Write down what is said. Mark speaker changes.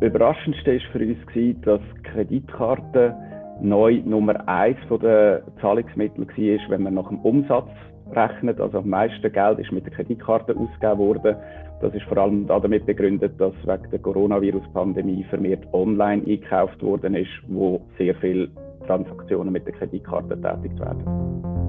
Speaker 1: Überraschendste war für uns, gewesen, dass Kreditkarten neu Nummer eins der Zahlungsmittel war, wenn man nach dem Umsatz rechnet. Also am meisten Geld ist mit der Kreditkarte ausgegeben worden. Das ist vor allem damit begründet, dass wegen der Coronavirus-Pandemie vermehrt online eingekauft worden ist, wo sehr viele Transaktionen mit der Kreditkarte tätigt werden.